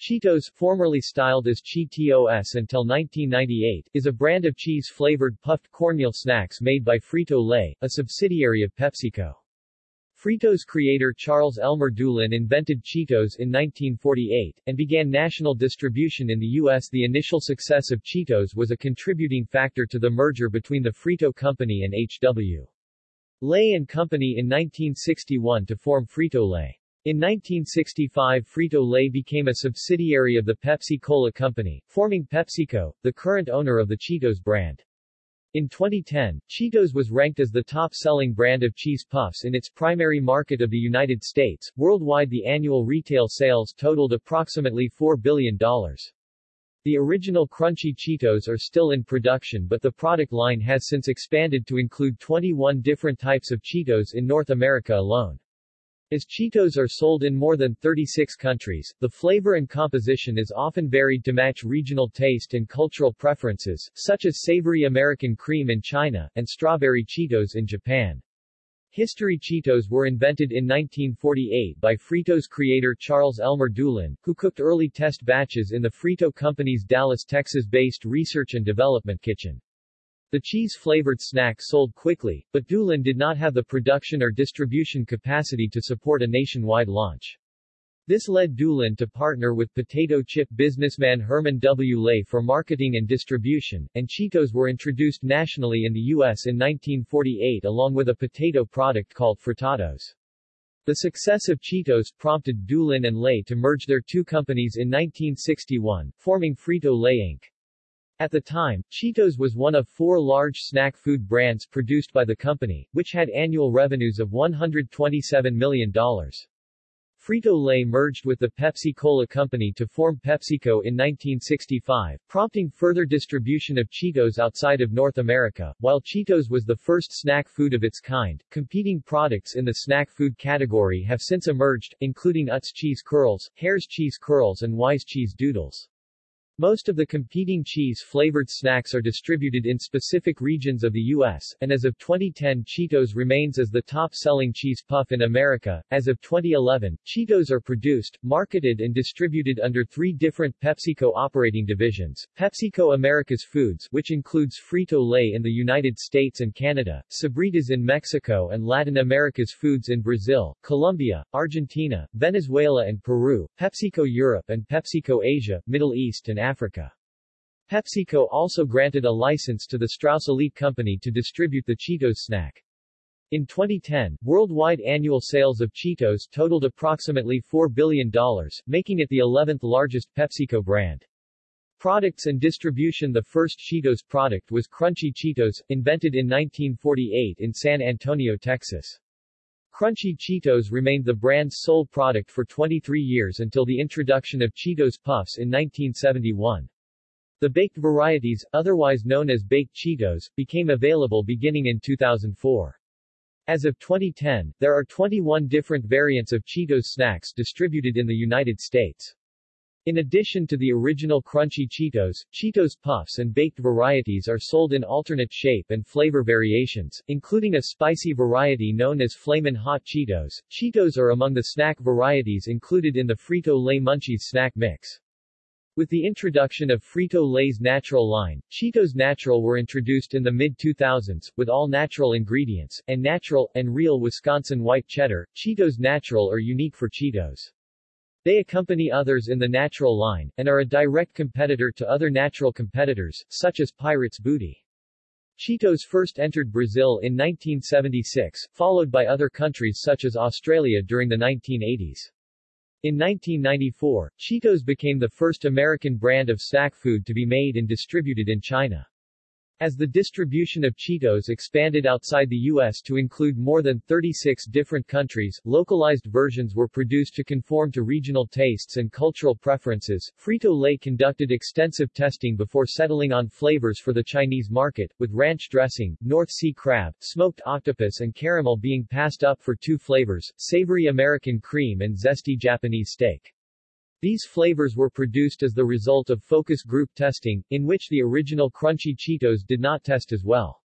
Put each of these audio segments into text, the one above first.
Cheetos, formerly styled as Cheetos until 1998, is a brand of cheese-flavored puffed cornmeal snacks made by Frito-Lay, a subsidiary of PepsiCo. Frito's creator Charles Elmer Doolin invented Cheetos in 1948, and began national distribution in the U.S. The initial success of Cheetos was a contributing factor to the merger between the Frito Company and H.W. Lay and Company in 1961 to form Frito-Lay. In 1965 Frito-Lay became a subsidiary of the Pepsi-Cola Company, forming PepsiCo, the current owner of the Cheetos brand. In 2010, Cheetos was ranked as the top-selling brand of cheese puffs in its primary market of the United States. Worldwide the annual retail sales totaled approximately $4 billion. The original crunchy Cheetos are still in production but the product line has since expanded to include 21 different types of Cheetos in North America alone. As Cheetos are sold in more than 36 countries, the flavor and composition is often varied to match regional taste and cultural preferences, such as savory American cream in China, and strawberry Cheetos in Japan. History Cheetos were invented in 1948 by Frito's creator Charles Elmer Doolin, who cooked early test batches in the Frito Company's Dallas, Texas-based research and development kitchen. The cheese-flavored snack sold quickly, but Doolin did not have the production or distribution capacity to support a nationwide launch. This led Doolin to partner with potato chip businessman Herman W. Lay for marketing and distribution, and Cheetos were introduced nationally in the U.S. in 1948 along with a potato product called Frittatos. The success of Cheetos prompted Doolin and Lay to merge their two companies in 1961, forming Frito-Lay Inc. At the time, Cheetos was one of four large snack food brands produced by the company, which had annual revenues of $127 million. Frito-Lay merged with the Pepsi-Cola Company to form PepsiCo in 1965, prompting further distribution of Cheetos outside of North America. While Cheetos was the first snack food of its kind, competing products in the snack food category have since emerged, including Utz Cheese Curls, Herr's Cheese Curls and Wise Cheese Doodles. Most of the competing cheese-flavored snacks are distributed in specific regions of the U.S., and as of 2010 Cheetos remains as the top-selling cheese puff in America. As of 2011, Cheetos are produced, marketed and distributed under three different PepsiCo operating divisions, PepsiCo Americas Foods which includes Frito-Lay in the United States and Canada, Sabritas in Mexico and Latin America's Foods in Brazil, Colombia, Argentina, Venezuela and Peru, PepsiCo Europe and PepsiCo Asia, Middle East and Africa. PepsiCo also granted a license to the Strauss Elite Company to distribute the Cheetos snack. In 2010, worldwide annual sales of Cheetos totaled approximately $4 billion, making it the 11th largest PepsiCo brand. Products and distribution The first Cheetos product was Crunchy Cheetos, invented in 1948 in San Antonio, Texas. Crunchy Cheetos remained the brand's sole product for 23 years until the introduction of Cheetos Puffs in 1971. The baked varieties, otherwise known as baked Cheetos, became available beginning in 2004. As of 2010, there are 21 different variants of Cheetos snacks distributed in the United States. In addition to the original crunchy Cheetos, Cheetos Puffs and baked varieties are sold in alternate shape and flavor variations, including a spicy variety known as Flamin' Hot Cheetos. Cheetos are among the snack varieties included in the Frito-Lay Munchies snack mix. With the introduction of Frito-Lay's Natural line, Cheetos Natural were introduced in the mid-2000s, with all natural ingredients, and natural, and real Wisconsin white cheddar. Cheetos Natural are unique for Cheetos. They accompany others in the natural line, and are a direct competitor to other natural competitors, such as Pirates Booty. Cheetos first entered Brazil in 1976, followed by other countries such as Australia during the 1980s. In 1994, Cheetos became the first American brand of snack food to be made and distributed in China. As the distribution of Cheetos expanded outside the U.S. to include more than 36 different countries, localized versions were produced to conform to regional tastes and cultural preferences. Frito-Lay conducted extensive testing before settling on flavors for the Chinese market, with ranch dressing, North Sea crab, smoked octopus and caramel being passed up for two flavors, savory American cream and zesty Japanese steak. These flavors were produced as the result of focus group testing, in which the original crunchy Cheetos did not test as well.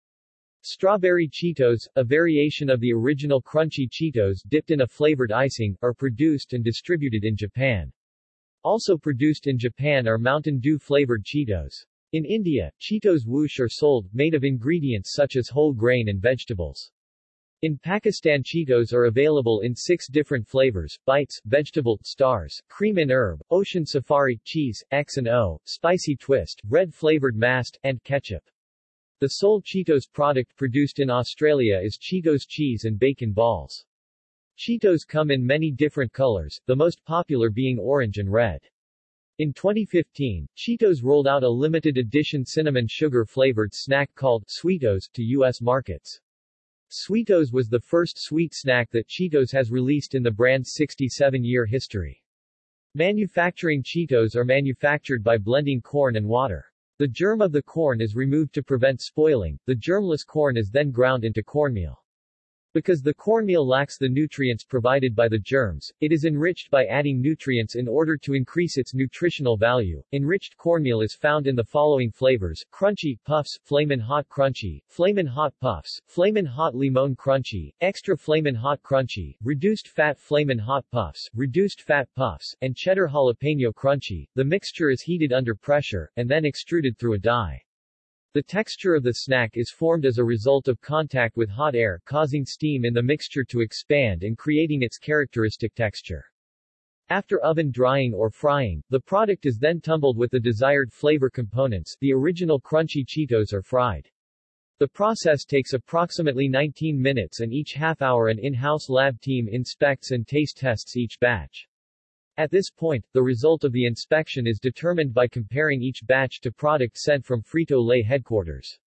Strawberry Cheetos, a variation of the original crunchy Cheetos dipped in a flavored icing, are produced and distributed in Japan. Also produced in Japan are Mountain Dew flavored Cheetos. In India, Cheetos Whoosh are sold, made of ingredients such as whole grain and vegetables. In Pakistan Cheetos are available in six different flavors, bites, vegetable, stars, cream and herb, ocean safari, cheese, X and O, spicy twist, red flavored mast, and ketchup. The sole Cheetos product produced in Australia is Cheetos cheese and bacon balls. Cheetos come in many different colors, the most popular being orange and red. In 2015, Cheetos rolled out a limited edition cinnamon sugar flavored snack called Sweetos to U.S. markets. Sweetos was the first sweet snack that Cheetos has released in the brand's 67-year history. Manufacturing Cheetos are manufactured by blending corn and water. The germ of the corn is removed to prevent spoiling, the germless corn is then ground into cornmeal. Because the cornmeal lacks the nutrients provided by the germs, it is enriched by adding nutrients in order to increase its nutritional value. Enriched cornmeal is found in the following flavors: crunchy puffs, flamin' hot crunchy, flamin' hot puffs, flamin' hot limon crunchy, extra flamin' hot crunchy, reduced fat flamin' hot puffs, reduced fat puffs, and cheddar jalapeno crunchy. The mixture is heated under pressure and then extruded through a die. The texture of the snack is formed as a result of contact with hot air causing steam in the mixture to expand and creating its characteristic texture. After oven drying or frying, the product is then tumbled with the desired flavor components the original crunchy Cheetos are fried. The process takes approximately 19 minutes and each half hour an in-house lab team inspects and taste tests each batch. At this point, the result of the inspection is determined by comparing each batch to product sent from Frito-Lay headquarters.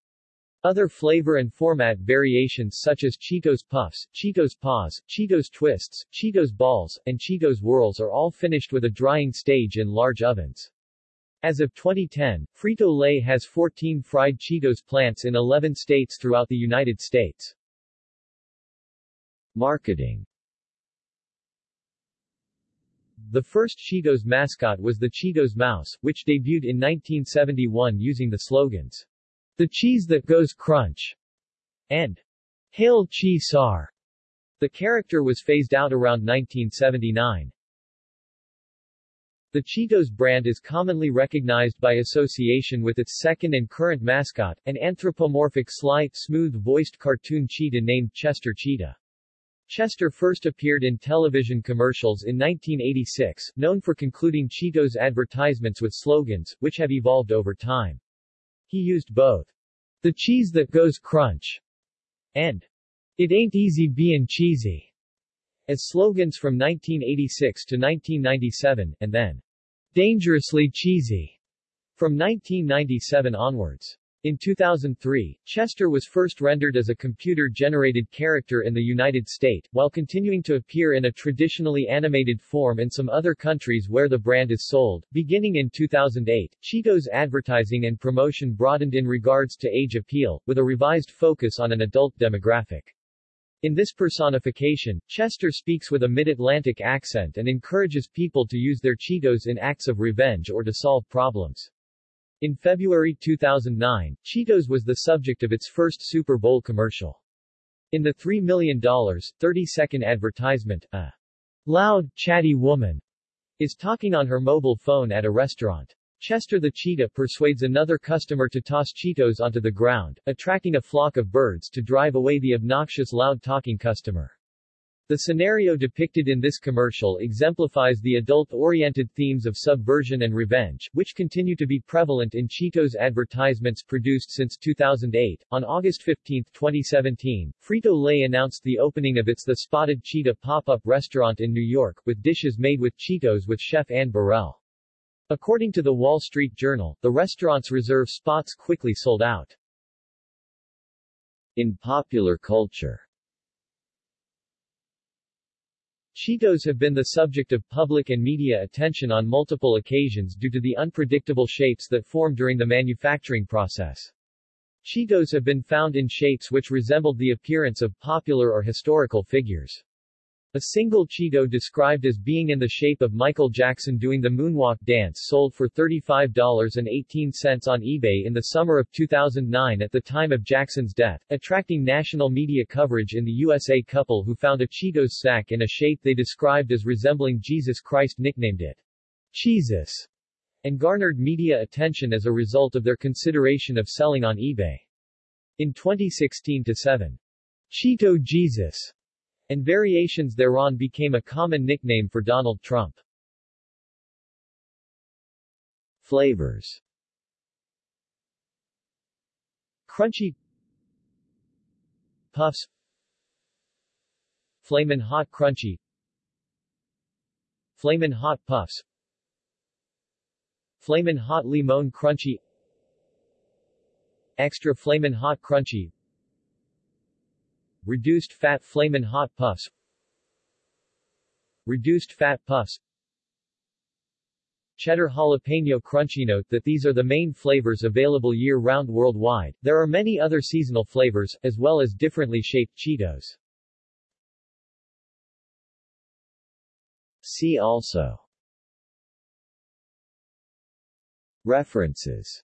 Other flavor and format variations such as Cheetos Puffs, Cheetos Paws, Cheetos Twists, Cheetos Balls, and Cheetos Whirls are all finished with a drying stage in large ovens. As of 2010, Frito-Lay has 14 fried Cheetos plants in 11 states throughout the United States. Marketing the first Cheetos mascot was the Cheetos Mouse, which debuted in 1971 using the slogans, The cheese that goes crunch, and Hail Cheese Sar. The character was phased out around 1979. The Cheetos brand is commonly recognized by association with its second and current mascot, an anthropomorphic sly, smooth-voiced cartoon cheetah named Chester Cheetah. Chester first appeared in television commercials in 1986, known for concluding Cheetos advertisements with slogans, which have evolved over time. He used both, the cheese that goes crunch, and it ain't easy being cheesy, as slogans from 1986 to 1997, and then dangerously cheesy from 1997 onwards. In 2003, Chester was first rendered as a computer-generated character in the United States, while continuing to appear in a traditionally animated form in some other countries where the brand is sold. Beginning in 2008, Cheetos advertising and promotion broadened in regards to age appeal, with a revised focus on an adult demographic. In this personification, Chester speaks with a mid-Atlantic accent and encourages people to use their Cheetos in acts of revenge or to solve problems. In February 2009, Cheetos was the subject of its first Super Bowl commercial. In the $3 million, 30-second advertisement, a loud, chatty woman is talking on her mobile phone at a restaurant. Chester the cheetah persuades another customer to toss Cheetos onto the ground, attracting a flock of birds to drive away the obnoxious loud-talking customer. The scenario depicted in this commercial exemplifies the adult-oriented themes of subversion and revenge, which continue to be prevalent in Cheetos advertisements produced since 2008. On August 15, 2017, Frito-Lay announced the opening of its The Spotted Cheetah pop-up restaurant in New York, with dishes made with Cheetos with chef Anne Burrell. According to the Wall Street Journal, the restaurant's reserve spots quickly sold out. In popular culture Cheetos have been the subject of public and media attention on multiple occasions due to the unpredictable shapes that form during the manufacturing process. Cheetos have been found in shapes which resembled the appearance of popular or historical figures. A single Cheeto described as being in the shape of Michael Jackson doing the moonwalk dance sold for $35.18 on eBay in the summer of 2009 at the time of Jackson's death, attracting national media coverage in the USA couple who found a Cheetos sack in a shape they described as resembling Jesus Christ nicknamed it Cheezus, and garnered media attention as a result of their consideration of selling on eBay. In 2016-7, Cheeto Jesus, and variations thereon became a common nickname for Donald Trump. Flavors. Crunchy. Puffs. Flamin' Hot Crunchy. Flamin' Hot Puffs. Flamin' Hot Limon Crunchy. Extra Flamin' Hot Crunchy Reduced Fat Flamin' Hot Puffs Reduced Fat Puffs Cheddar Jalapeno Crunchy Note that these are the main flavors available year-round worldwide. There are many other seasonal flavors, as well as differently shaped Cheetos. See also References